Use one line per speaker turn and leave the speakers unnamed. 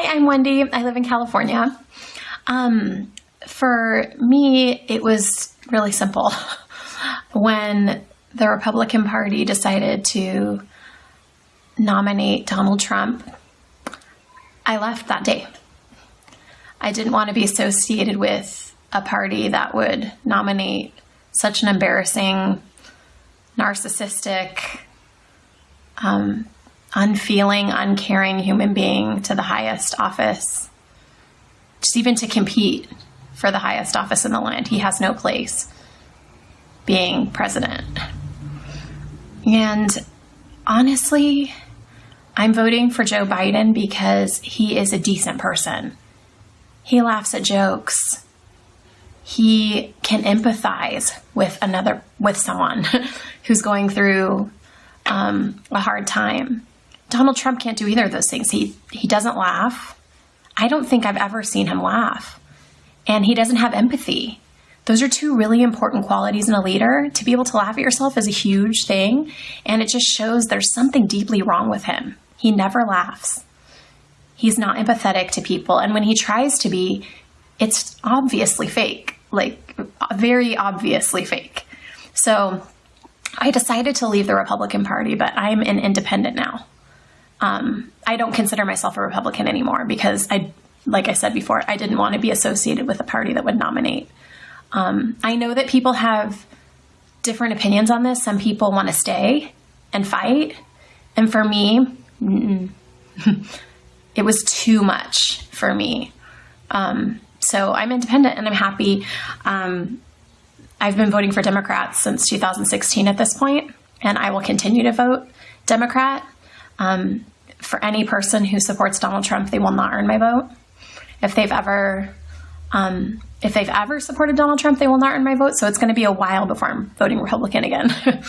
Hi, I'm Wendy. I live in California. Um, for me, it was really simple. when the Republican Party decided to nominate Donald Trump, I left that day. I didn't want to be associated with a party that would nominate such an embarrassing, narcissistic, um, unfeeling, uncaring human being to the highest office, just even to compete for the highest office in the land. He has no place being president. And honestly, I'm voting for Joe Biden because he is a decent person. He laughs at jokes. He can empathize with another, with someone who's going through um, a hard time. Donald Trump can't do either of those things. He he doesn't laugh. I don't think I've ever seen him laugh. And he doesn't have empathy. Those are two really important qualities in a leader. To be able to laugh at yourself is a huge thing, and it just shows there's something deeply wrong with him. He never laughs. He's not empathetic to people, and when he tries to be, it's obviously fake, like very obviously fake. So I decided to leave the Republican Party, but I'm an independent now. Um, I don't consider myself a Republican anymore because I, like I said before, I didn't want to be associated with a party that would nominate. Um, I know that people have different opinions on this. Some people want to stay and fight. And for me, it was too much for me. Um, so I'm independent and I'm happy. Um, I've been voting for Democrats since 2016 at this point, and I will continue to vote Democrat. Um, for any person who supports Donald Trump, they will not earn my vote. If they've ever um, if they've ever supported Donald Trump, they will not earn my vote. So it's going to be a while before I'm voting Republican again.